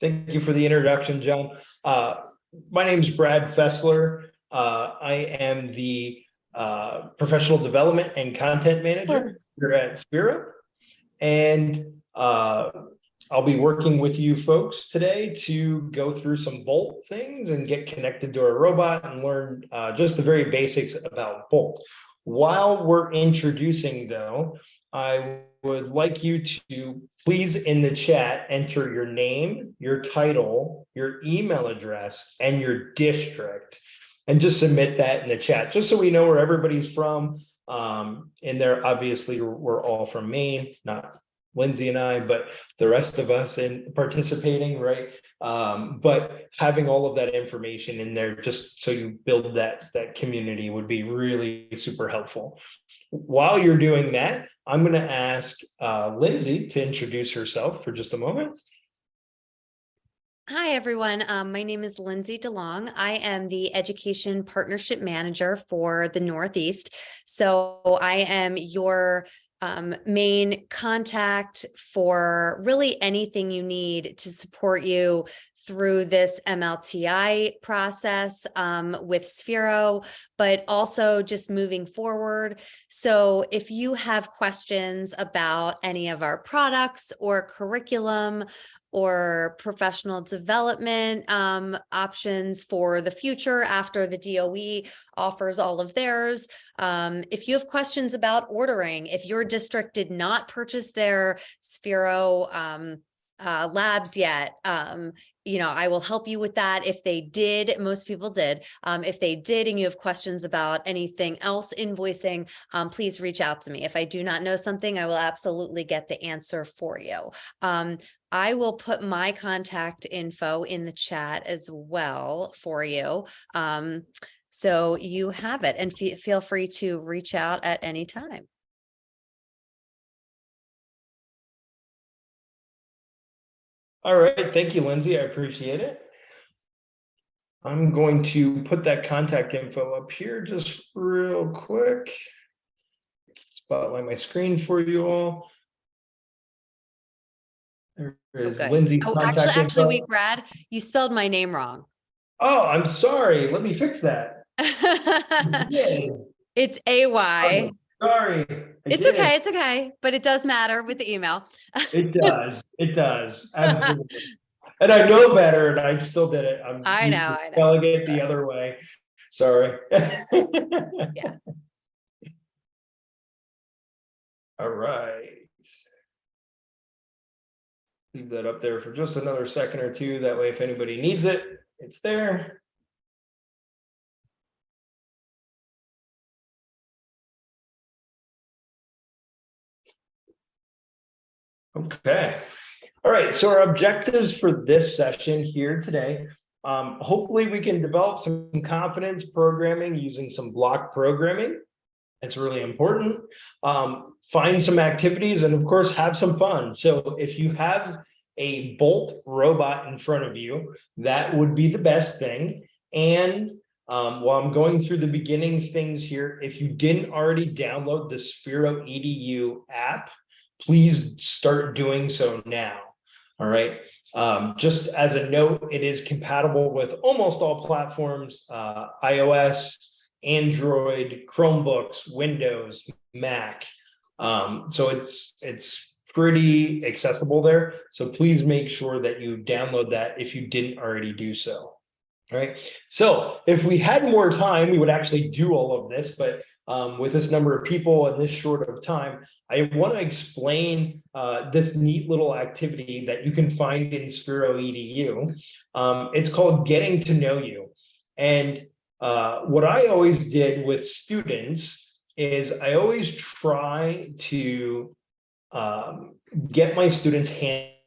Thank you for the introduction, John. Uh, my name is Brad Fessler. Uh, I am the uh, professional development and content manager here at Sphero. And uh, I'll be working with you folks today to go through some Bolt things and get connected to a robot and learn uh, just the very basics about Bolt. While we're introducing though, I would like you to please in the chat, enter your name, your title, your email address, and your district. And just submit that in the chat, just so we know where everybody's from. Um, and there, obviously, we're all from Maine, not Lindsay and I, but the rest of us in participating, right? Um, but having all of that information in there, just so you build that, that community would be really super helpful. While you're doing that, I'm gonna ask uh, Lindsay to introduce herself for just a moment. Hi, everyone. Um, my name is Lindsay DeLong. I am the Education Partnership Manager for the Northeast. So I am your um, main contact for really anything you need to support you through this MLTI process um, with Sphero, but also just moving forward. So if you have questions about any of our products or curriculum or professional development um, options for the future after the DOE offers all of theirs. Um, if you have questions about ordering, if your district did not purchase their Sphero um, uh, labs yet, um, you know, I will help you with that. If they did, most people did. Um, if they did and you have questions about anything else invoicing, um, please reach out to me. If I do not know something, I will absolutely get the answer for you. Um, I will put my contact info in the chat as well for you. Um, so you have it and fe feel free to reach out at any time. All right, thank you, Lindsay. I appreciate it. I'm going to put that contact info up here just real quick. Spotlight my screen for you all. There is Okay. Lindsay's Oh, actually, actually, wait, Brad, you spelled my name wrong. Oh, I'm sorry. Let me fix that. It's AY. Sorry. I It's did. okay, it's okay, but it does matter with the email. It does. It does. Absolutely. And I know better and I still did it. I'm I know, I know. It the other way. Sorry. Yeah. All right. Leave that up there for just another second or two. That way, if anybody needs it, it's there. Okay. All right, so our objectives for this session here today, um, hopefully we can develop some confidence programming using some block programming. It's really important. Um, find some activities and of course have some fun. So if you have a Bolt robot in front of you, that would be the best thing. And um, while I'm going through the beginning things here, if you didn't already download the Sphero EDU app, please start doing so now. All right. Um, just as a note, it is compatible with almost all platforms, uh, iOS, Android, Chromebooks, Windows, Mac. Um, so it's it's pretty accessible there. So please make sure that you download that if you didn't already do so. All right. So if we had more time, we would actually do all of this, but um, with this number of people and this short of time, I want to explain uh, this neat little activity that you can find in Sphero EDU. Um, it's called Getting to Know You. And uh, what I always did with students is I always try to um, get my students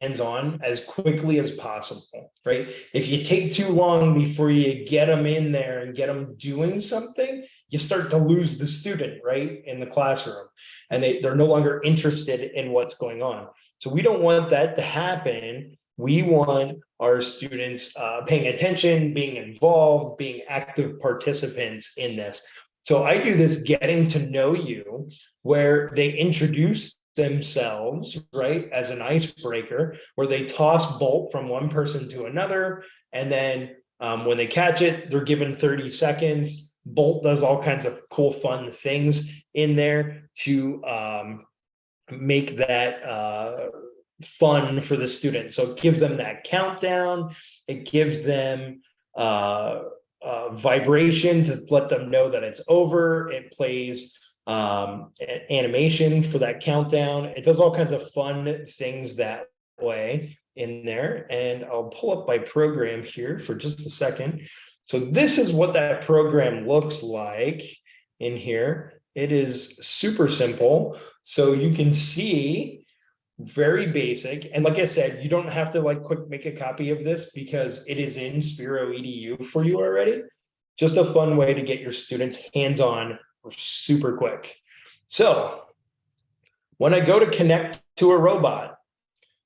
hands-on as quickly as possible, right? If you take too long before you get them in there and get them doing something, you start to lose the student, right, in the classroom. And they, they're no longer interested in what's going on. So we don't want that to happen. We want our students uh, paying attention, being involved, being active participants in this. So I do this getting to know you, where they introduce themselves, right, as an icebreaker, where they toss bolt from one person to another, and then um, when they catch it, they're given 30 seconds. Bolt does all kinds of cool, fun things in there to um, make that uh, fun for the student. So it gives them that countdown. It gives them uh, uh, vibration to let them know that it's over. It plays um, animation for that countdown. It does all kinds of fun things that way in there. And I'll pull up my program here for just a second. So this is what that program looks like in here. It is super simple. So you can see very basic. And like I said, you don't have to like quick make a copy of this because it is in Sphero EDU for you already. Just a fun way to get your students hands-on super quick. So when I go to connect to a robot,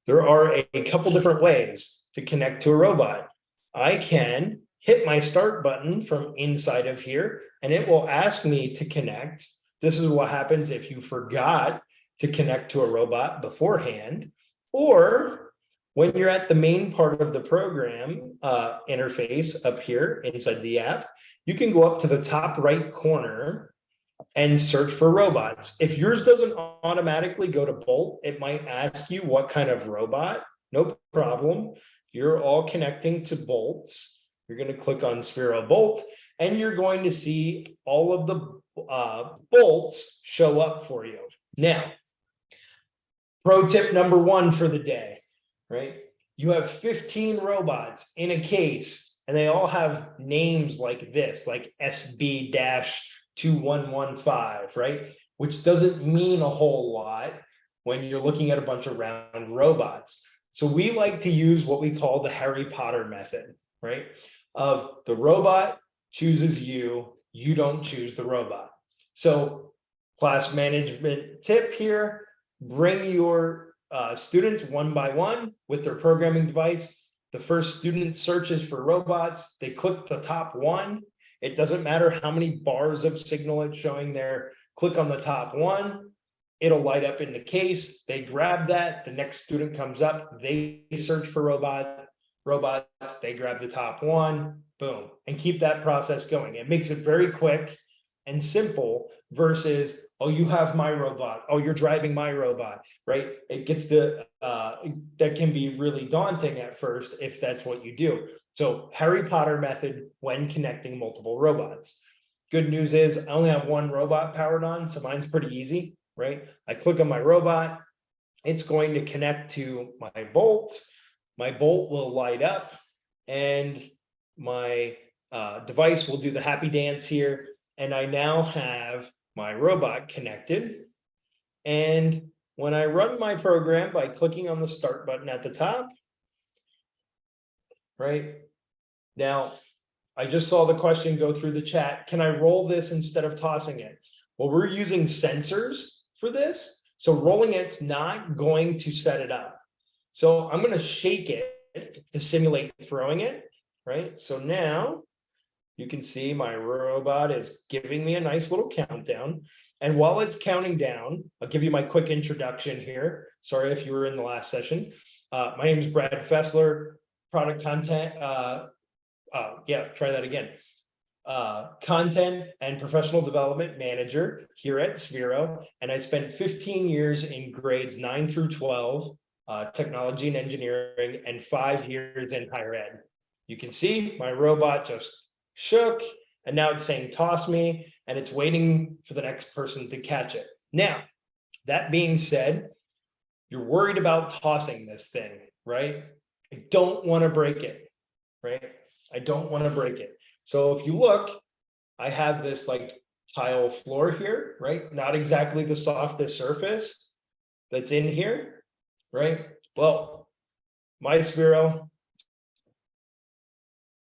there are a, a couple different ways to connect to a robot. I can hit my start button from inside of here and it will ask me to connect. This is what happens if you forgot to connect to a robot beforehand, or when you're at the main part of the program uh, interface up here inside the app, you can go up to the top right corner and search for robots. If yours doesn't automatically go to Bolt, it might ask you what kind of robot. No problem. You're all connecting to bolts. You're going to click on Sphero Bolt and you're going to see all of the uh, bolts show up for you. Now, pro tip number one for the day, right? You have 15 robots in a case and they all have names like this, like SB dash 2115, right? Which doesn't mean a whole lot when you're looking at a bunch of round robots. So we like to use what we call the Harry Potter method, right? Of the robot chooses you, you don't choose the robot. So class management tip here, bring your uh, students one by one with their programming device. The first student searches for robots, they click the top one. It doesn't matter how many bars of signal it's showing there. Click on the top one, it'll light up in the case. They grab that, the next student comes up, they search for robot, robots, they grab the top one, boom, and keep that process going. It makes it very quick and simple versus, oh, you have my robot, oh, you're driving my robot, right? It gets the, uh, that can be really daunting at first if that's what you do. So Harry Potter method when connecting multiple robots. Good news is I only have one robot powered on, so mine's pretty easy, right? I click on my robot, it's going to connect to my bolt. My bolt will light up and my uh, device will do the happy dance here. And I now have my robot connected. And when I run my program by clicking on the start button at the top, right? Now, I just saw the question go through the chat. Can I roll this instead of tossing it? Well, we're using sensors for this. So rolling it's not going to set it up. So I'm going to shake it to simulate throwing it, right? So now you can see my robot is giving me a nice little countdown. And while it's counting down, I'll give you my quick introduction here. Sorry if you were in the last session. Uh, my name is Brad Fessler, product content. Uh, uh, yeah, try that again. Uh, content and professional development manager here at Sphero. And I spent 15 years in grades nine through 12, uh, technology and engineering, and five years in higher ed. You can see my robot just shook and now it's saying toss me and it's waiting for the next person to catch it. Now, that being said, you're worried about tossing this thing, right? I don't want to break it, right? I don't want to break it. So if you look, I have this like tile floor here, right? Not exactly the softest surface that's in here, right? Well, my Sphero.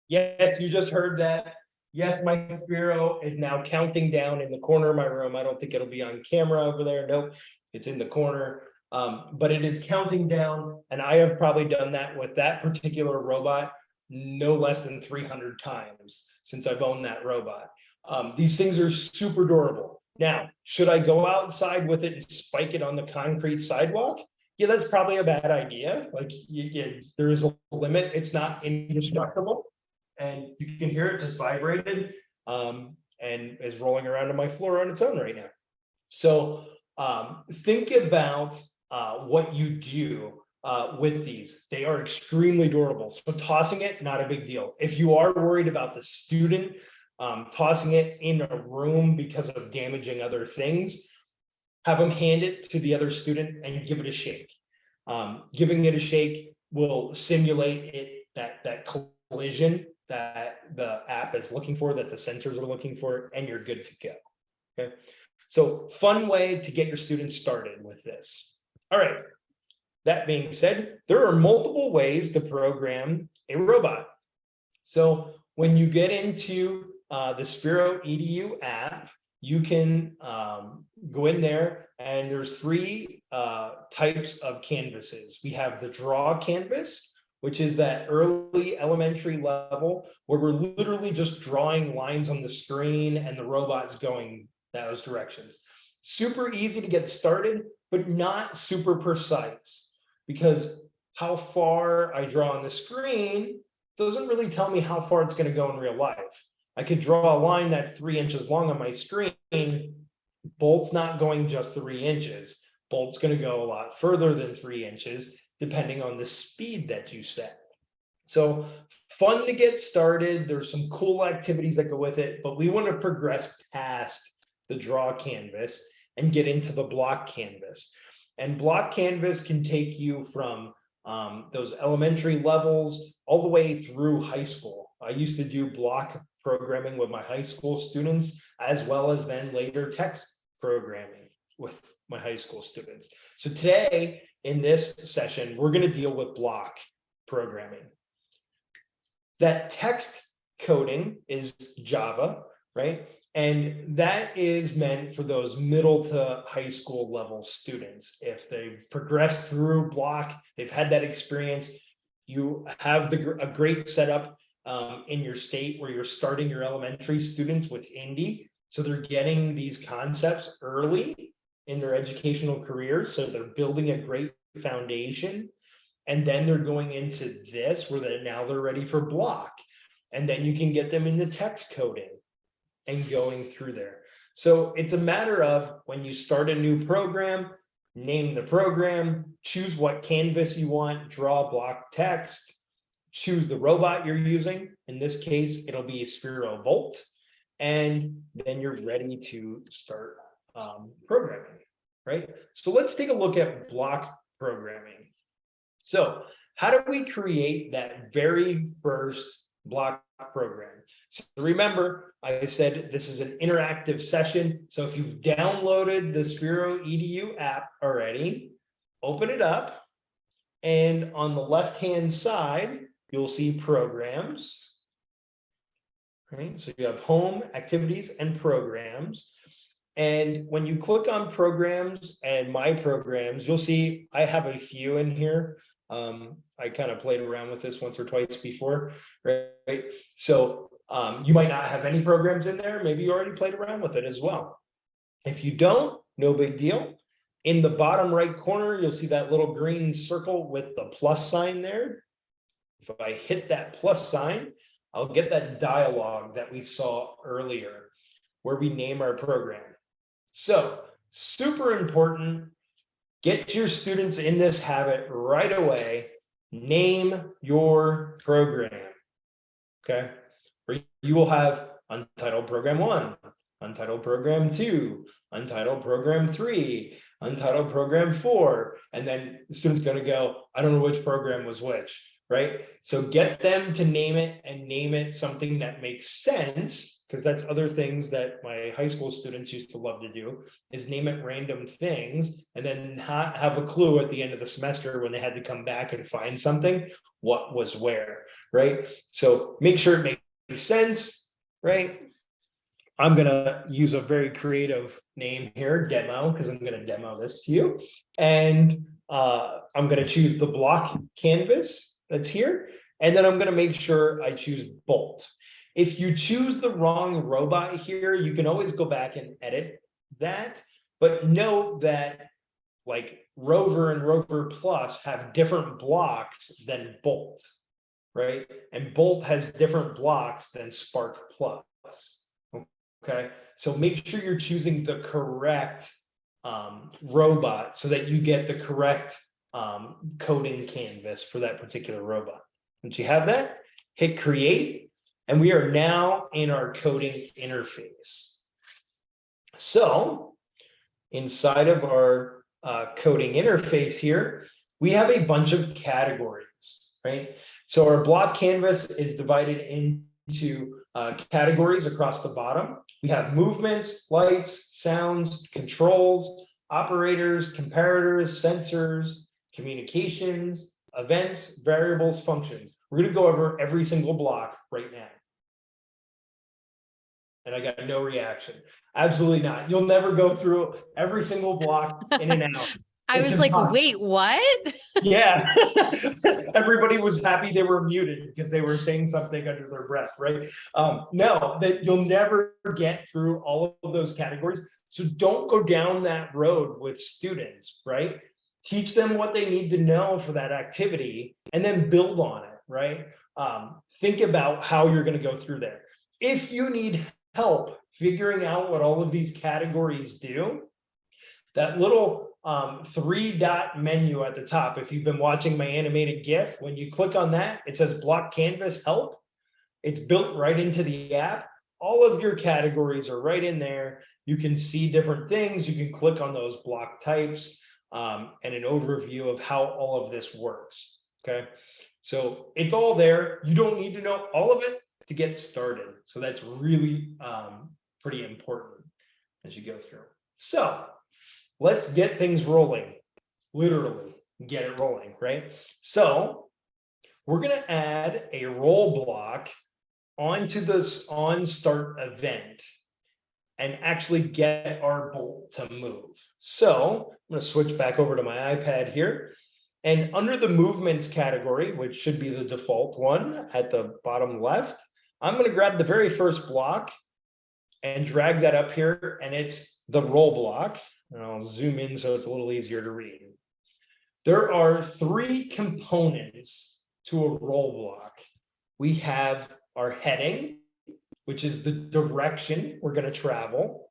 Yes, you just heard that. Yes, my Sphero is now counting down in the corner of my room. I don't think it'll be on camera over there. Nope, it's in the corner. Um, but it is counting down and I have probably done that with that particular robot no less than 300 times since I've owned that robot. Um, these things are super durable, Now, should I go outside with it and spike it on the concrete sidewalk? Yeah, that's probably a bad idea. Like, there is a limit. It's not indestructible. And you can hear it just vibrated, um, and is rolling around on my floor on its own right now. So, um, think about, uh, what you do, uh, with these. They are extremely durable. So tossing it, not a big deal. If you are worried about the student, um, tossing it in a room because of damaging other things, have them hand it to the other student and give it a shake. Um, giving it a shake will simulate it, that, that collision that the app is looking for, that the sensors are looking for, and you're good to go. Okay, so fun way to get your students started with this. All right. That being said, there are multiple ways to program a robot. So when you get into uh, the Sphero EDU app, you can um, go in there and there's three uh, types of canvases. We have the draw canvas, which is that early elementary level where we're literally just drawing lines on the screen and the robot's going those directions. Super easy to get started, but not super precise because how far I draw on the screen doesn't really tell me how far it's going to go in real life. I could draw a line that's three inches long on my screen. Bolt's not going just three inches. Bolt's going to go a lot further than three inches, depending on the speed that you set. So fun to get started. There's some cool activities that go with it, but we want to progress past the draw canvas and get into the block canvas. And block canvas can take you from um, those elementary levels all the way through high school. I used to do block programming with my high school students, as well as then later text programming with my high school students. So today in this session, we're going to deal with block programming. That text coding is Java, right? And that is meant for those middle to high school level students. If they've progressed through block, they've had that experience, you have the, a great setup um, in your state where you're starting your elementary students with indi. So they're getting these concepts early in their educational careers. So they're building a great foundation. And then they're going into this where they're now they're ready for block. And then you can get them into text coding and going through there. So it's a matter of when you start a new program, name the program, choose what canvas you want, draw block text, choose the robot you're using. In this case, it'll be a Sphero Bolt, and then you're ready to start um, programming, right? So let's take a look at block programming. So how do we create that very first block program. So remember, I said this is an interactive session. So if you've downloaded the Sphero EDU app already, open it up. And on the left-hand side, you'll see programs. Right, so you have home, activities, and programs. And when you click on programs and my programs, you'll see I have a few in here. Um, I kind of played around with this once or twice before, right? So um, you might not have any programs in there. Maybe you already played around with it as well. If you don't, no big deal. In the bottom right corner, you'll see that little green circle with the plus sign there. If I hit that plus sign, I'll get that dialogue that we saw earlier where we name our program. So super important Get your students in this habit right away. Name your program. Okay. Or you will have untitled program one, untitled program two, untitled program three, untitled program four. And then the student's going to go, I don't know which program was which, right? So get them to name it and name it something that makes sense because that's other things that my high school students used to love to do is name it random things and then ha have a clue at the end of the semester when they had to come back and find something what was where right? So make sure it makes sense right? I'm going to use a very creative name here demo because i'm going to demo this to you. And uh, i'm going to choose the block canvas that's here and then i'm going to make sure i choose bolt if you choose the wrong robot here, you can always go back and edit that, but note that like RVR and RVR Plus have different blocks than Bolt, right? And Bolt has different blocks than Spark Plus. Okay, so make sure you're choosing the correct um, robot so that you get the correct um, coding canvas for that particular robot. Once you have that, hit create, and we are now in our coding interface. So inside of our uh, coding interface here, we have a bunch of categories, right? So our block canvas is divided into uh, categories across the bottom. We have movements, lights, sounds, controls, operators, comparators, sensors, communications, events, variables, functions. We're going to go over every single block right now. And I got no reaction. Absolutely not. You'll never go through every single block in and out. I was like, wait, what? Yeah. Everybody was happy they were muted because they were saying something under their breath, right? Um, no, that you'll never get through all of those categories. So don't go down that road with students, right? Teach them what they need to know for that activity and then build on it, right? Um, think about how you're going to go through there. If you need help figuring out what all of these categories do, that little um, three dot menu at the top, if you've been watching my animated GIF, when you click on that, it says block canvas help. It's built right into the app. All of your categories are right in there. You can see different things. You can click on those block types um, and an overview of how all of this works. Okay. So it's all there. You don't need to know all of it to get started. So that's really um, pretty important as you go through. So let's get things rolling, literally get it rolling, right? So we're gonna add a roll block onto this on start event and actually get our bolt to move. So I'm gonna switch back over to my iPad here. And under the movements category, which should be the default one at the bottom left, I'm gonna grab the very first block and drag that up here and it's the roll block. And I'll zoom in so it's a little easier to read. There are three components to a roll block. We have our heading, which is the direction we're going to travel.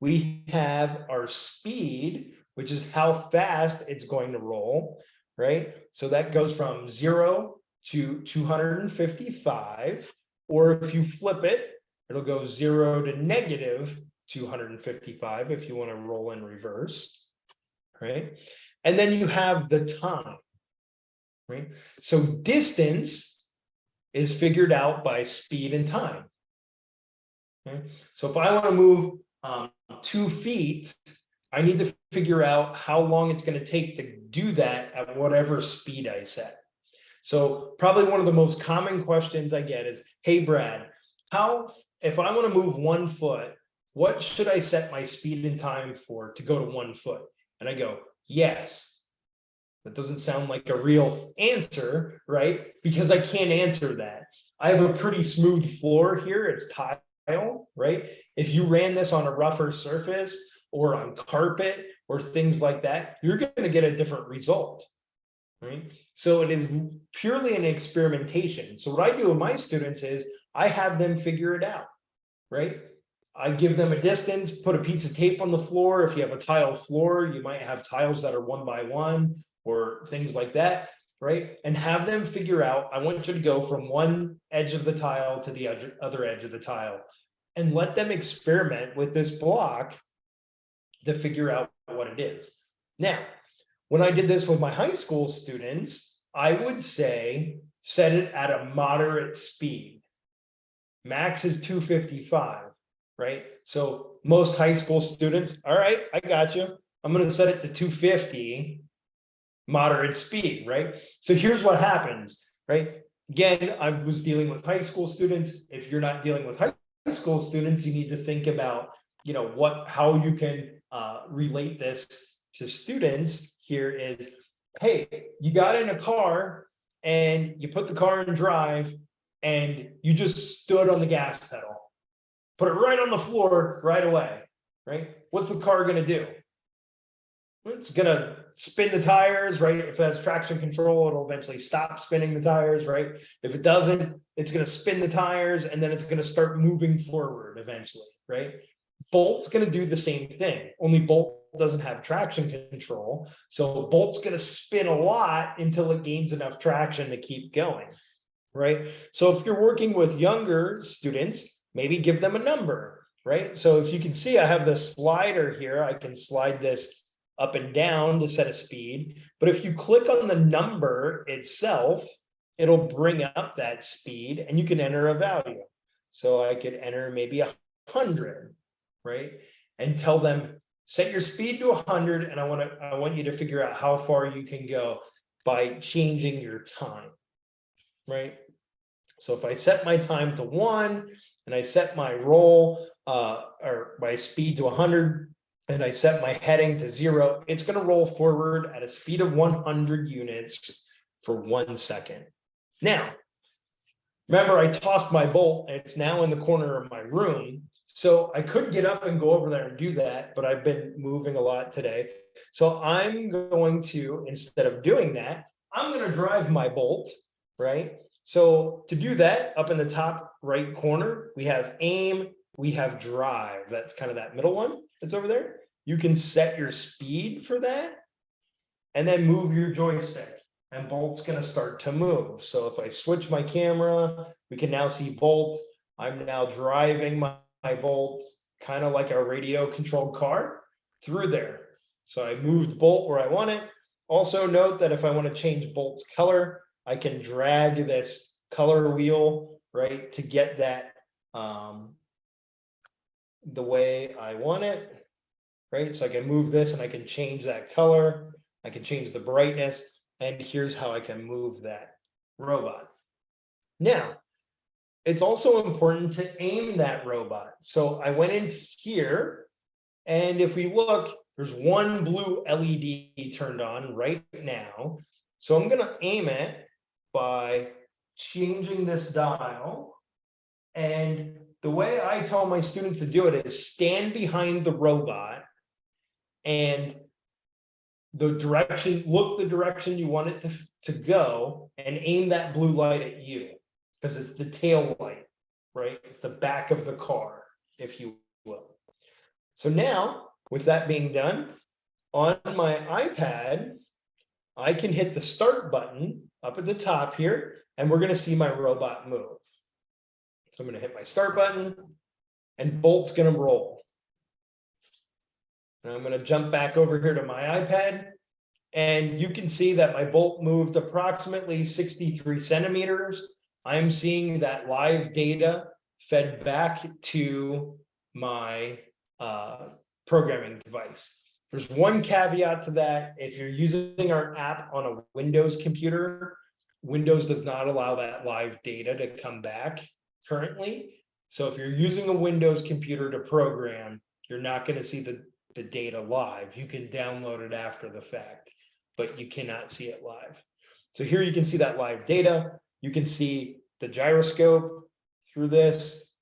We have our speed, which is how fast it's going to roll, right? So that goes from zero to 255, or if you flip it, it'll go zero to negative 255 if you want to roll in reverse, right? And then you have the time, right? So distance is figured out by speed and time. Okay? So if I want to move um, two feet, I need to figure out how long it's going to take to do that at whatever speed I set. So probably one of the most common questions I get is, hey, Brad, how, if I want to move one foot, what should I set my speed and time for to go to one foot? And I go, yes. That doesn't sound like a real answer, right? Because I can't answer that. I have a pretty smooth floor here. It's tile, right? If you ran this on a rougher surface or on carpet or things like that, you're going to get a different result, right? So it is purely an experimentation. So what I do with my students is I have them figure it out, right? I give them a distance, put a piece of tape on the floor. If you have a tile floor, you might have tiles that are one by one or things like that, right? And have them figure out, I want you to go from one edge of the tile to the other edge of the tile and let them experiment with this block to figure out what it is. Now, when I did this with my high school students, I would say set it at a moderate speed. Max is 255 right? So most high school students, all right, I got you. I'm going to set it to 250 moderate speed, right? So here's what happens, right? Again, I was dealing with high school students. If you're not dealing with high school students, you need to think about, you know, what, how you can uh, relate this to students here is, hey, you got in a car and you put the car in drive and you just stood on the gas pedal put it right on the floor right away, right? What's the car gonna do? It's gonna spin the tires, right? If it has traction control, it'll eventually stop spinning the tires, right? If it doesn't, it's gonna spin the tires and then it's gonna start moving forward eventually, right? Bolt's gonna do the same thing, only Bolt doesn't have traction control. So Bolt's gonna spin a lot until it gains enough traction to keep going, right? So if you're working with younger students, maybe give them a number, right? So if you can see, I have the slider here, I can slide this up and down to set a speed. But if you click on the number itself, it'll bring up that speed and you can enter a value. So I could enter maybe a hundred, right? And tell them, set your speed to a hundred and I want to, I want you to figure out how far you can go by changing your time, right? So if I set my time to one and I set my roll uh, or my speed to hundred, and I set my heading to zero, it's gonna roll forward at a speed of one hundred units for one second. Now, remember I tossed my bolt and it's now in the corner of my room. So I could get up and go over there and do that, but I've been moving a lot today. So I'm going to, instead of doing that, I'm gonna drive my bolt, right? So to do that, up in the top right corner, we have aim, we have drive. That's kind of that middle one that's over there. You can set your speed for that and then move your joystick and Bolt's gonna start to move. So if I switch my camera, we can now see Bolt. I'm now driving my, my Bolt, kind of like a radio controlled car through there. So I moved Bolt where I want it. Also note that if I want to change Bolt's color, I can drag this color wheel, right, to get that um, the way I want it, right? So I can move this and I can change that color. I can change the brightness and here's how I can move that robot. Now, it's also important to aim that robot. So I went into here and if we look, there's one blue LED turned on right now. So I'm gonna aim it by changing this dial and the way I tell my students to do it is stand behind the robot and the direction, look the direction you want it to, to go and aim that blue light at you because it's the tail light, right? It's the back of the car, if you will. So now, with that being done, on my iPad, I can hit the start button up at the top here, and we're going to see my robot move. So I'm going to hit my start button and Bolt's going to roll. And I'm going to jump back over here to my iPad and you can see that my bolt moved approximately 63 centimeters. I'm seeing that live data fed back to my uh, programming device. There's one caveat to that. If you're using our app on a Windows computer, Windows does not allow that live data to come back currently. So if you're using a Windows computer to program, you're not going to see the, the data live. You can download it after the fact, but you cannot see it live. So here you can see that live data. You can see the gyroscope through this,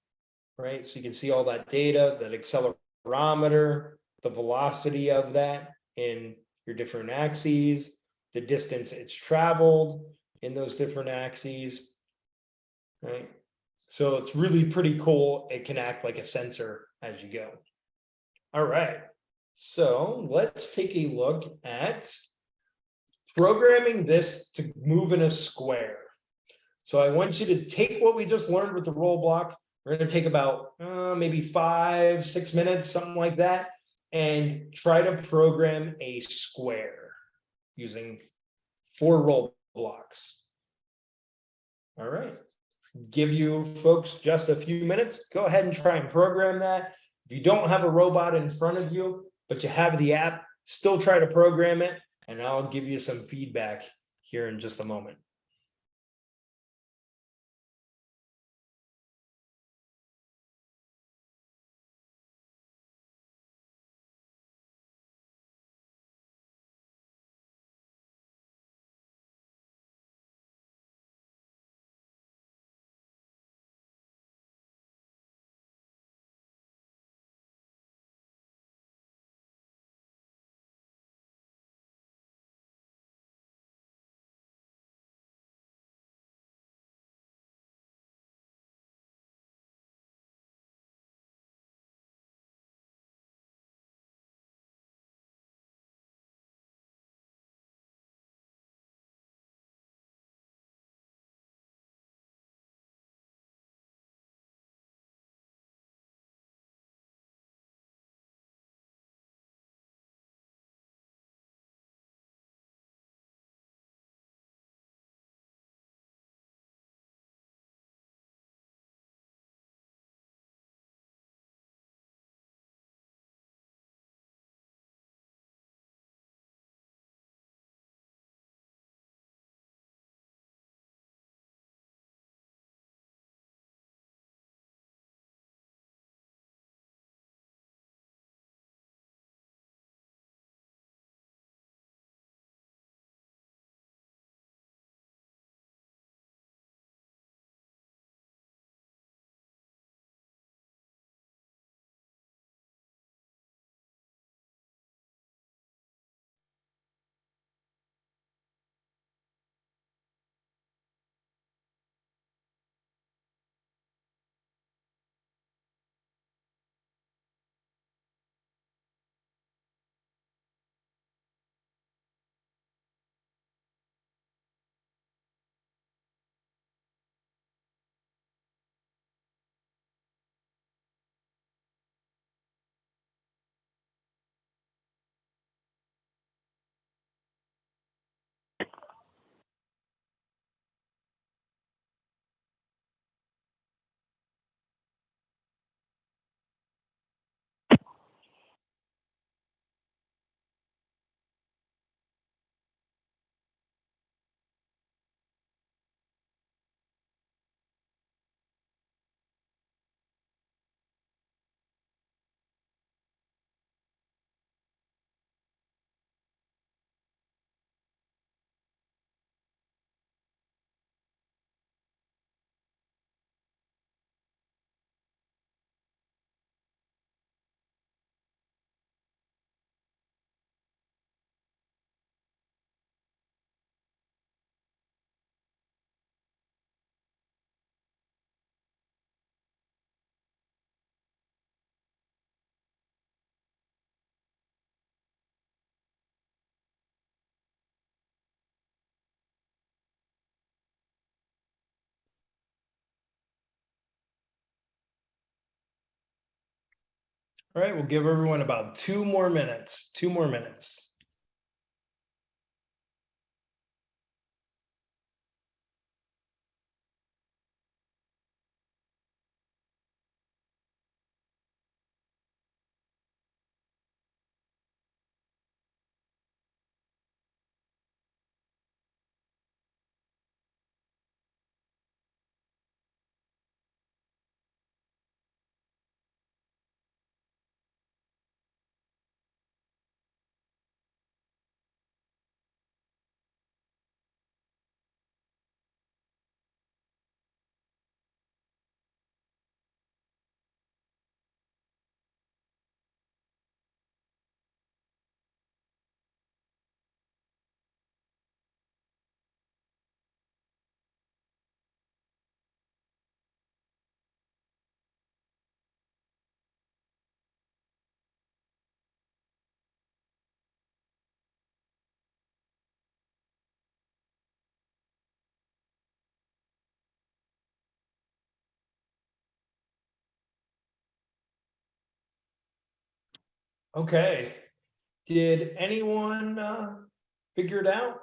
right? So you can see all that data, that accelerometer, the velocity of that in your different axes, the distance it's traveled in those different axes, right? So it's really pretty cool. It can act like a sensor as you go. All right, so let's take a look at programming this to move in a square. So I want you to take what we just learned with the roll block. We're going to take about uh, maybe five, six minutes, something like that, and try to program a square using four roll blocks. All right give you folks just a few minutes. Go ahead and try and program that. If you don't have a robot in front of you, but you have the app, still try to program it, and I'll give you some feedback here in just a moment. All right, we'll give everyone about two more minutes, two more minutes. Okay, did anyone uh figure it out?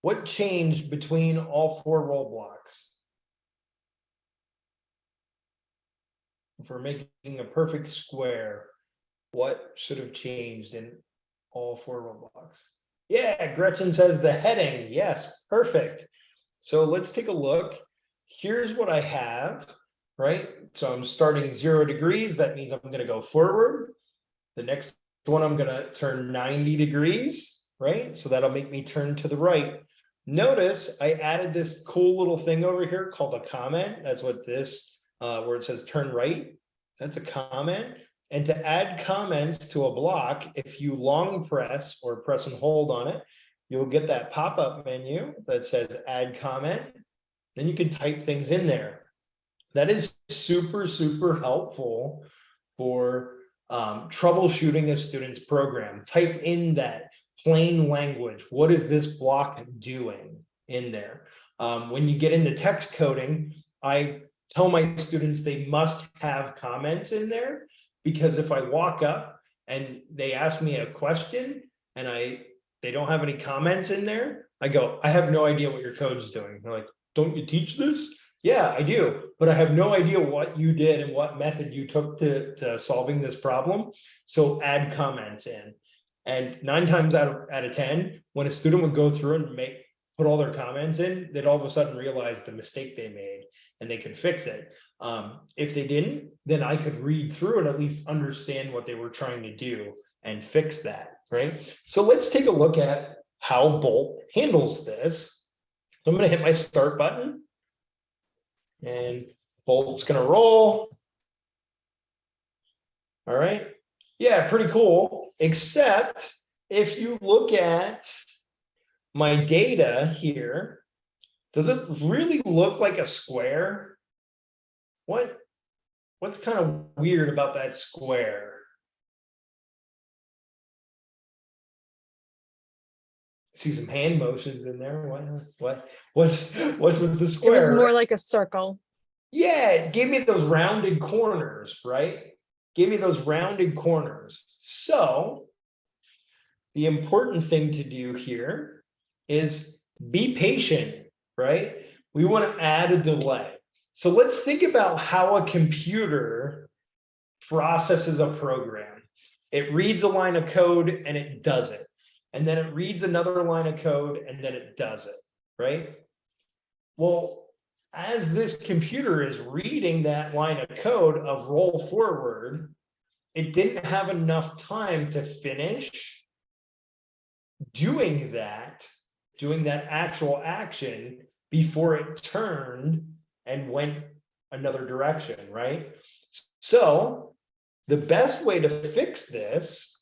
What changed between all four roll blocks? For making a perfect square, what should have changed in all four roll blocks? Yeah, Gretchen says the heading, yes, perfect. So let's take a look. Here's what I have, right? So I'm starting zero degrees, that means I'm gonna go forward. The next one, I'm gonna turn ninety degrees, right? So that'll make me turn to the right. Notice I added this cool little thing over here called a comment. That's what this, uh, where it says turn right. That's a comment. And to add comments to a block, if you long press or press and hold on it, you'll get that pop-up menu that says add comment. Then you can type things in there. That is super, super helpful for um, troubleshooting a student's program. Type in that plain language. What is this block doing in there? Um, when you get into text coding, I tell my students they must have comments in there because if I walk up and they ask me a question and I they don't have any comments in there, I go, I have no idea what your code's doing. They're like, don't you teach this? Yeah, I do, but I have no idea what you did and what method you took to, to solving this problem. So add comments in. And nine times out of, out of 10, when a student would go through and make, put all their comments in, they'd all of a sudden realize the mistake they made and they could fix it. Um, if they didn't, then I could read through and at least understand what they were trying to do and fix that, right? So let's take a look at how Bolt handles this. So I'm gonna hit my start button. And Bolt's gonna roll. All right, yeah, pretty cool, except if you look at my data here, does it really look like a square? What, what's kind of weird about that square? See some hand motions in there. What, what, what's, what's with the It square? was more like a circle. Yeah, it gave me those rounded corners, right? Give me those rounded corners. So the important thing to do here is be patient, right? We want to add a delay. So let's think about how a computer processes a program. It reads a line of code and it does it. And then it reads another line of code and then it does it, right? Well, as this computer is reading that line of code of roll forward, it didn't have enough time to finish doing that, doing that actual action before it turned and went another direction, right? So the best way to fix this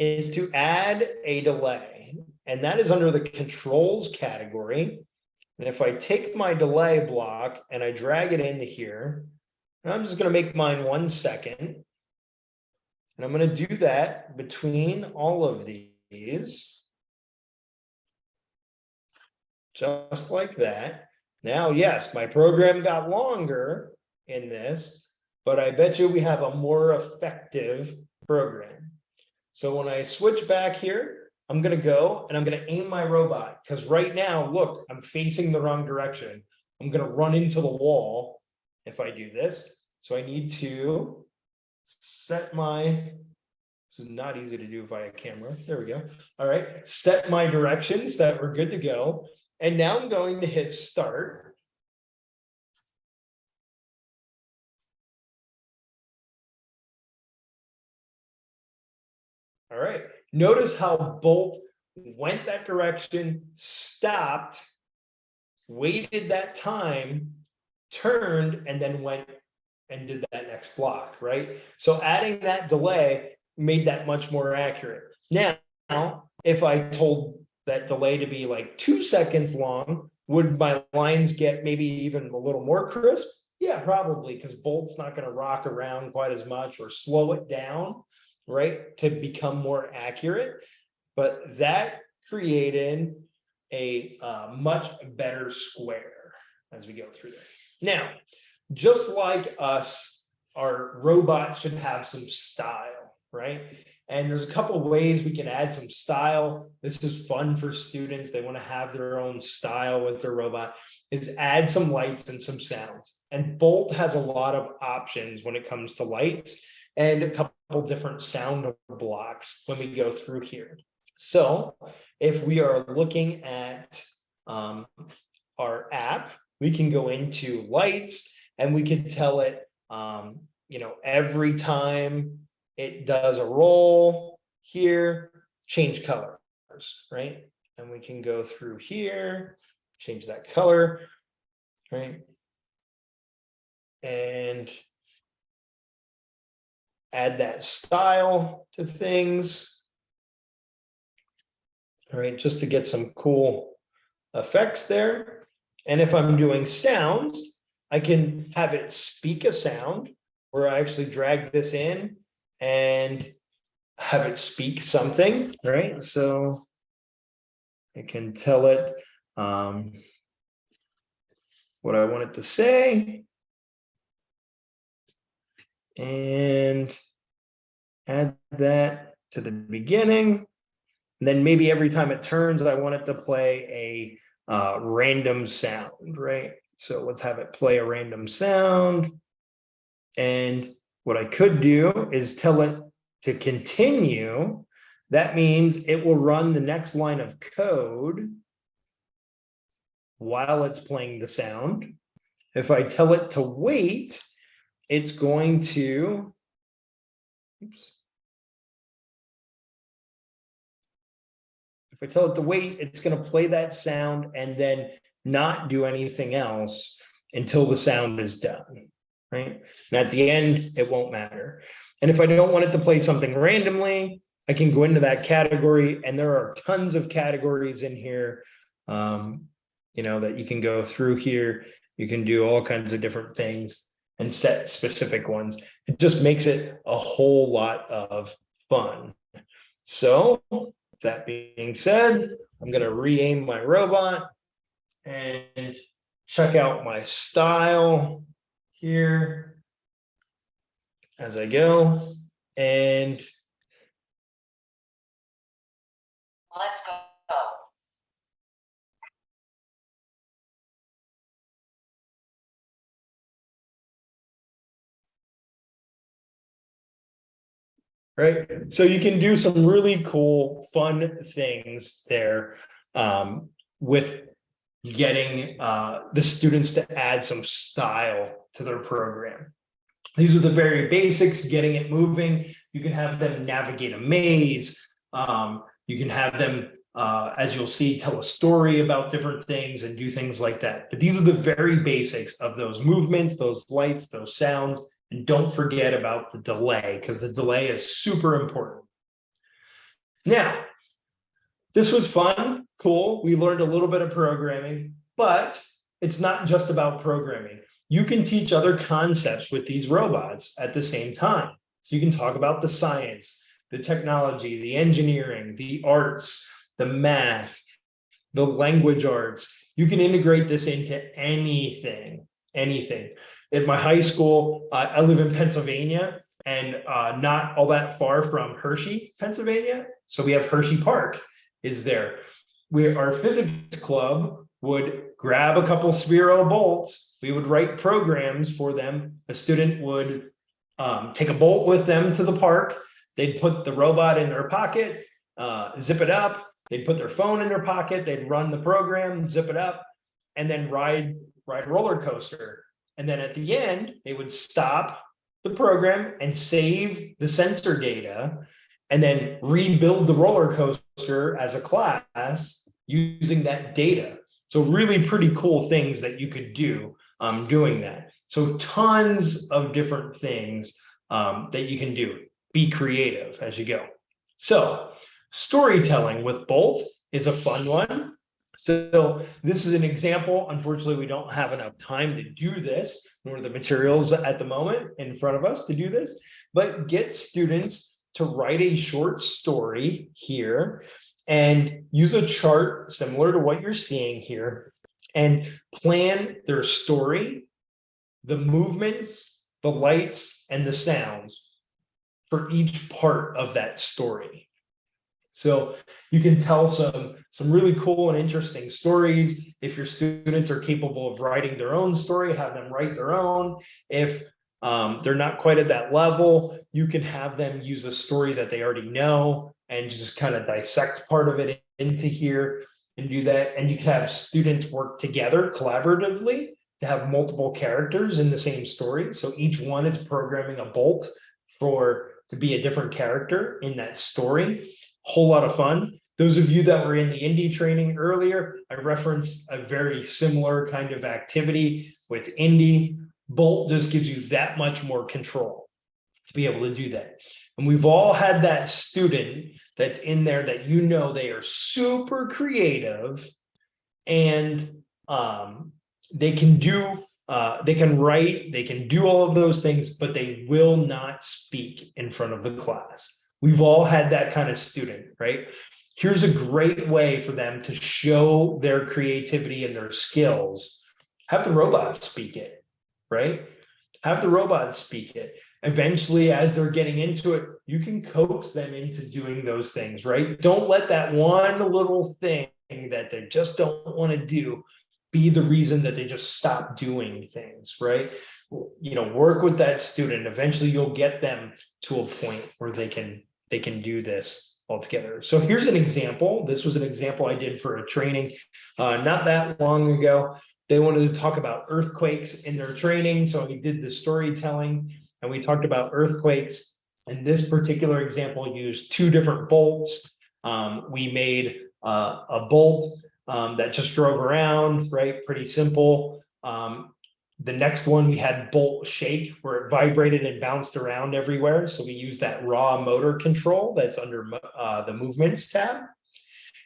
is to add a delay, and that is under the controls category. And if I take my delay block and I drag it into here, I'm just gonna make mine one second. And I'm gonna do that between all of these. Just like that. Now, yes, my program got longer in this, but I bet you we have a more effective program. So when I switch back here, I'm gonna go and I'm gonna aim my robot, because right now, look, I'm facing the wrong direction. I'm gonna run into the wall if I do this. So I need to set my, this is not easy to do via camera. There we go. All right, set my directions that we're good to go. And now I'm going to hit start. All right, notice how Bolt went that direction, stopped, waited that time, turned, and then went and did that next block, right? So adding that delay made that much more accurate. Now, if I told that delay to be like two seconds long, would my lines get maybe even a little more crisp? Yeah, probably, because Bolt's not gonna rock around quite as much or slow it down, right, to become more accurate. But that created a uh, much better square as we go through there. Now, just like us, our robot should have some style, right? And there's a couple ways we can add some style. This is fun for students. They want to have their own style with their robot. Is add some lights and some sounds. And Bolt has a lot of options when it comes to lights and a couple different sound blocks when we go through here. So if we are looking at um, our app, we can go into lights and we can tell it, um, you know, every time it does a roll here, change colors, right? And we can go through here, change that color, right? And add that style to things. All right, just to get some cool effects there. And if I'm doing sounds, I can have it speak a sound where I actually drag this in and have it speak something, right? So I can tell it um, what I want it to say. And add that to the beginning. And then maybe every time it turns, I want it to play a uh, random sound, right? So let's have it play a random sound. And what I could do is tell it to continue. That means it will run the next line of code while it's playing the sound. If I tell it to wait, it's going to, oops. If I tell it to wait, it's going to play that sound and then not do anything else until the sound is done, right? And at the end, it won't matter. And if I don't want it to play something randomly, I can go into that category and there are tons of categories in here, um, you know, that you can go through here. You can do all kinds of different things and set specific ones. It just makes it a whole lot of fun. So that being said, I'm going to re-aim my robot and check out my style here as I go and right? So you can do some really cool, fun things there um, with getting uh, the students to add some style to their program. These are the very basics, getting it moving. You can have them navigate a maze. Um, you can have them, uh, as you'll see, tell a story about different things and do things like that. But these are the very basics of those movements, those lights, those sounds, and don't forget about the delay because the delay is super important. Now, this was fun, cool. We learned a little bit of programming, but it's not just about programming. You can teach other concepts with these robots at the same time. So you can talk about the science, the technology, the engineering, the arts, the math, the language arts. You can integrate this into anything anything. At my high school, uh, I live in Pennsylvania and uh, not all that far from Hershey, Pennsylvania. So we have Hershey Park is there. We, our physics club would grab a couple Sphero bolts. We would write programs for them. A student would um, take a bolt with them to the park. They'd put the robot in their pocket, uh, zip it up. They'd put their phone in their pocket. They'd run the program, zip it up, and then ride ride a roller coaster. And then at the end, they would stop the program and save the sensor data and then rebuild the roller coaster as a class using that data. So really pretty cool things that you could do um, doing that. So tons of different things um, that you can do. Be creative as you go. So storytelling with Bolt is a fun one. So this is an example. Unfortunately, we don't have enough time to do this, nor the materials at the moment in front of us to do this, but get students to write a short story here and use a chart similar to what you're seeing here and plan their story, the movements, the lights, and the sounds for each part of that story. So you can tell some, some really cool and interesting stories. If your students are capable of writing their own story, have them write their own. If um, they're not quite at that level, you can have them use a story that they already know and just kind of dissect part of it into here and do that. And you can have students work together collaboratively to have multiple characters in the same story. So each one is programming a bolt for to be a different character in that story. Whole lot of fun. Those of you that were in the indi training earlier, I referenced a very similar kind of activity with indi. Bolt just gives you that much more control to be able to do that. And we've all had that student that's in there that you know they are super creative and um, they can do uh, they can write, they can do all of those things, but they will not speak in front of the class. We've all had that kind of student, right? Here's a great way for them to show their creativity and their skills. Have the robot speak it, right? Have the robot speak it. Eventually, as they're getting into it, you can coax them into doing those things, right? Don't let that one little thing that they just don't want to do be the reason that they just stop doing things, right? You know, work with that student. Eventually, you'll get them to a point where they can they can do this altogether. So here's an example. This was an example I did for a training uh, not that long ago. They wanted to talk about earthquakes in their training. So we did the storytelling and we talked about earthquakes. And this particular example used two different bolts. Um, we made uh, a bolt um, that just drove around, right? Pretty simple. Um, the next one we had bolt shake where it vibrated and bounced around everywhere. So we use that raw motor control that's under uh, the movements tab.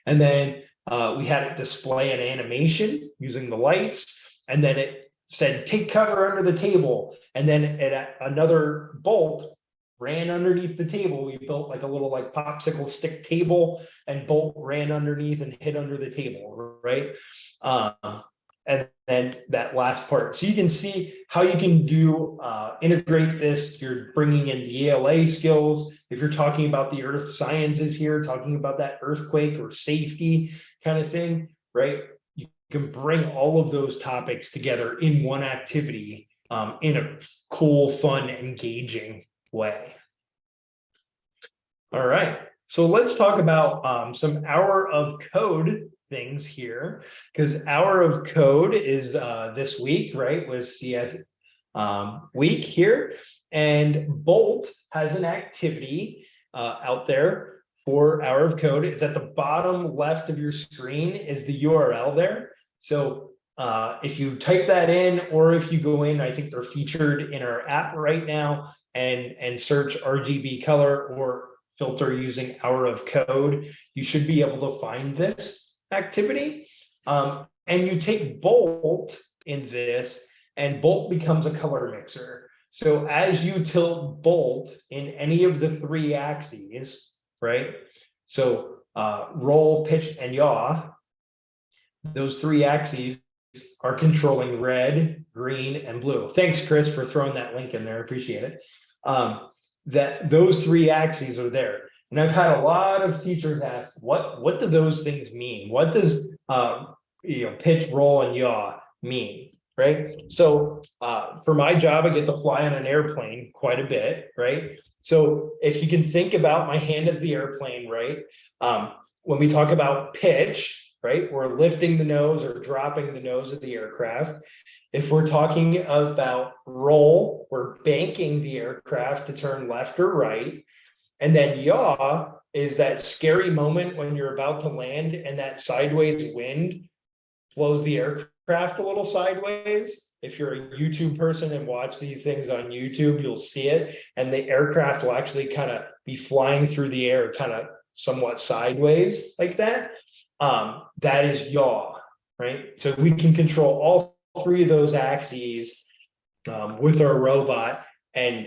And then uh, we had it display an animation using the lights. And then it said, take cover under the table. And then at another bolt ran underneath the table. We built like a little like popsicle stick table and bolt ran underneath and hit under the table, right? Um, and then that last part. So you can see how you can do uh, integrate this. You're bringing in the ELA skills. If you're talking about the earth sciences here, talking about that earthquake or safety kind of thing, right? You can bring all of those topics together in one activity um, in a cool, fun, engaging way. All right, so let's talk about um, some hour of code things here because hour of code is uh, this week, right? Was CS um, week here, and Bolt has an activity uh, out there for hour of code. It's at the bottom left of your screen is the URL there. So uh, if you type that in, or if you go in, I think they're featured in our app right now and, and search RGB color or filter using hour of code, you should be able to find this activity. Um, and you take Bolt in this and Bolt becomes a color mixer. So as you tilt Bolt in any of the three axes, right? So uh, roll, pitch, and yaw, those three axes, are controlling red, green, and blue. Thanks, Chris, for throwing that link in there. I appreciate it. Um, that those three axes are there. And I've had a lot of teachers ask, what, what do those things mean? What does, uh, you know, pitch, roll, and yaw mean? Right? So, uh, for my job, I get to fly on an airplane quite a bit, right? So if you can think about my hand as the airplane, right? Um, when we talk about pitch, right, we're lifting the nose or dropping the nose of the aircraft. If we're talking about roll, we're banking the aircraft to turn left or right. And then yaw is that scary moment when you're about to land and that sideways wind blows the aircraft a little sideways. If you're a YouTube person and watch these things on YouTube, you'll see it. And the aircraft will actually kind of be flying through the air, kind of somewhat sideways like that. Um, that is yaw, right? So we can control all three of those axes um, with our robot and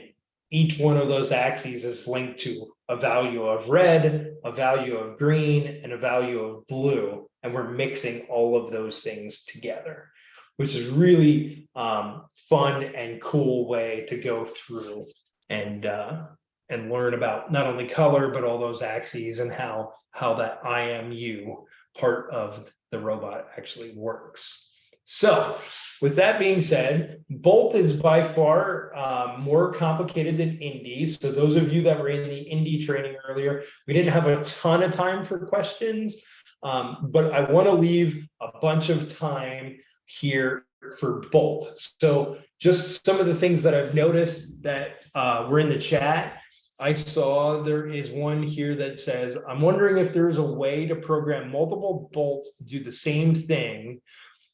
each one of those axes is linked to a value of red, a value of green, and a value of blue. And we're mixing all of those things together, which is really um, fun and cool way to go through and uh, and learn about not only color, but all those axes and how how that IMU part of the robot actually works. So with that being said, Bolt is by far um, more complicated than indi. So those of you that were in the indi training earlier, we didn't have a ton of time for questions, um, but I want to leave a bunch of time here for Bolt. So just some of the things that I've noticed that uh, were in the chat. I saw there is one here that says, I'm wondering if there's a way to program multiple bolts to do the same thing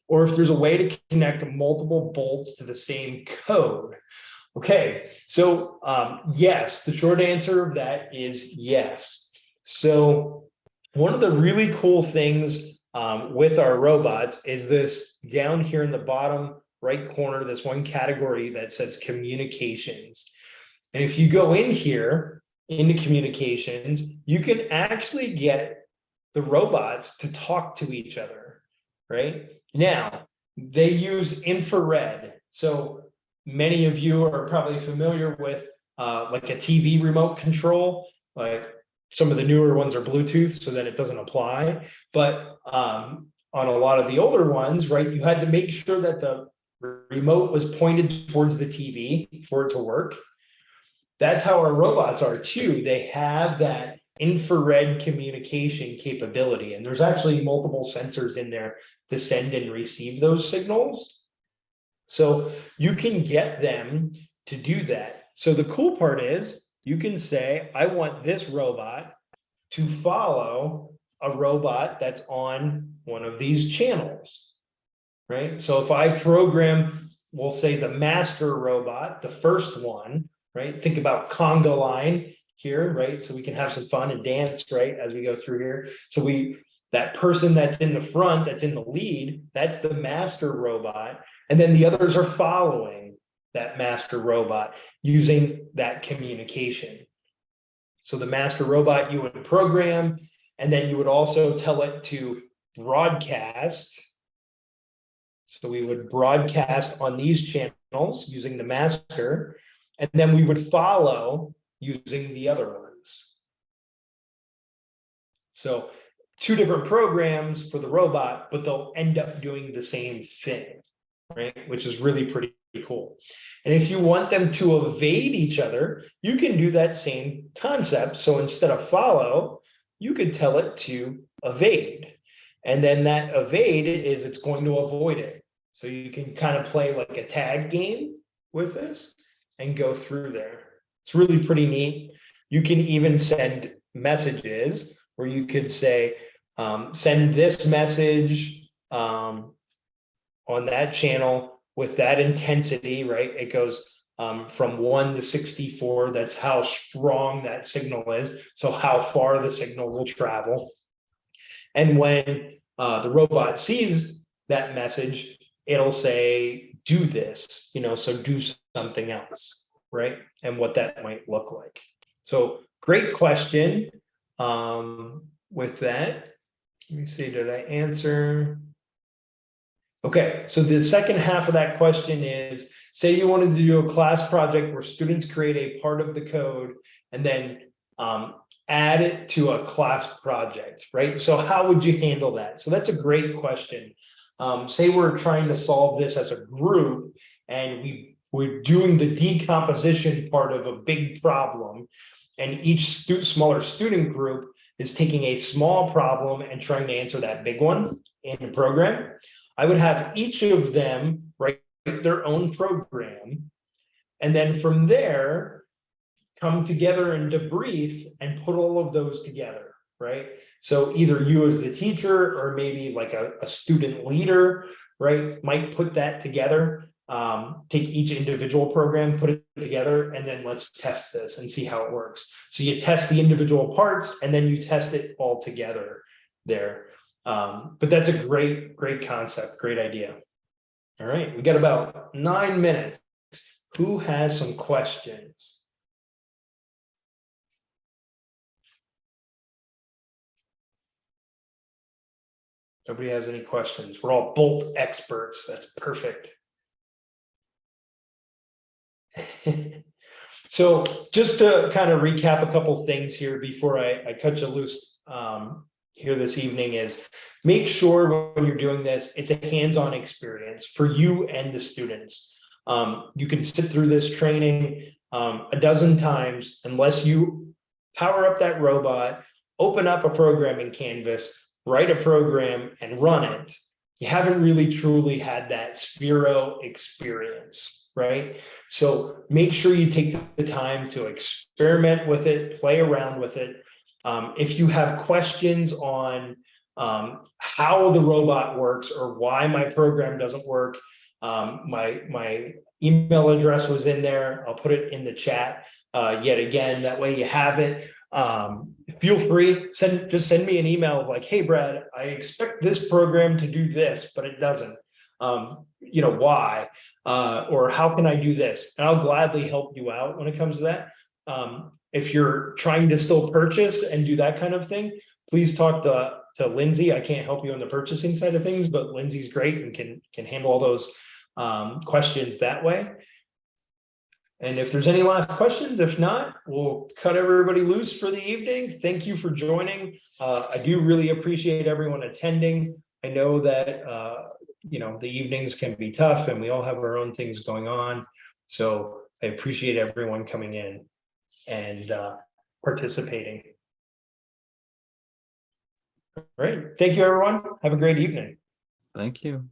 or if there's a way to connect multiple bolts to the same code. Okay, so um, yes, the short answer of that is yes. So one of the really cool things um, with our robots is this down here in the bottom right corner, this one category that says communications. And if you go in here into communications, you can actually get the robots to talk to each other, right? Now, they use infrared. So many of you are probably familiar with uh, like a TV remote control, like some of the newer ones are Bluetooth, so that it doesn't apply. But um, on a lot of the older ones, right, you had to make sure that the remote was pointed towards the TV for it to work. That's how our robots are too. They have that infrared communication capability. And there's actually multiple sensors in there to send and receive those signals. So you can get them to do that. So the cool part is you can say, I want this robot to follow a robot that's on one of these channels, right? So if I program, we'll say the master robot, the first one, right? Think about conga line here, right? So we can have some fun and dance, right, as we go through here. So we, that person that's in the front, that's in the lead, that's the master robot. And then the others are following that master robot using that communication. So the master robot you would program, and then you would also tell it to broadcast. So we would broadcast on these channels using the master, and then we would follow using the other ones. So two different programs for the robot, but they'll end up doing the same thing, right? Which is really pretty cool. And if you want them to evade each other, you can do that same concept. So instead of follow, you could tell it to evade. And then that evade is it's going to avoid it. So you can kind of play like a tag game with this and go through there. It's really pretty neat. You can even send messages where you could say, um, send this message um, on that channel with that intensity, right? It goes um, from one to 64. That's how strong that signal is. So how far the signal will travel. And when uh, the robot sees that message, it'll say, do this, you know, so do something else right? And what that might look like. So great question. Um, with that, let me see, did I answer? Okay, so the second half of that question is, say you wanted to do a class project where students create a part of the code and then um, add it to a class project, right? So how would you handle that? So that's a great question. Um, say we're trying to solve this as a group and we, we're doing the decomposition part of a big problem. And each stu- smaller student group is taking a small problem and trying to answer that big one in the program. I would have each of them write their own program. And then from there, come together and debrief and put all of those together, right? So either you as the teacher or maybe like a, a student leader, right, might put that together. Um, take each individual program, put it together, and then let's test this and see how it works. So you test the individual parts and then you test it all together there. Um, but that's a great, great concept, great idea. All right, we got about nine minutes. Who has some questions? Nobody has any questions. We're all bolt experts. That's perfect. So just to kind of recap a couple things here before I, I cut you loose um, here this evening is make sure when you're doing this, it's a hands-on experience for you and the students. Um, you can sit through this training um, a dozen times unless you power up that robot, open up a programming canvas, write a program and run it. You haven't really truly had that Sphero experience, right? So make sure you take the time to experiment with it, play around with it. Um, if you have questions on um, how the robot works or why my program doesn't work, um, my, my email address was in there. I'll put it in the chat uh, yet again. That way you have it. Um, feel free, send, just send me an email of like, hey, Brad, I expect this program to do this, but it doesn't. Um, you know, why? Uh, or how can I do this? And I'll gladly help you out when it comes to that. Um, if you're trying to still purchase and do that kind of thing, please talk to, to Lindsay. I can't help you on the purchasing side of things, but Lindsay's great and can, can handle all those um, questions that way. And if there's any last questions, if not, we'll cut everybody loose for the evening. Thank you for joining. Uh, I do really appreciate everyone attending. I know that, uh, you know, the evenings can be tough and we all have our own things going on. So I appreciate everyone coming in and uh, participating. All right. Thank you, everyone. Have a great evening. Thank you.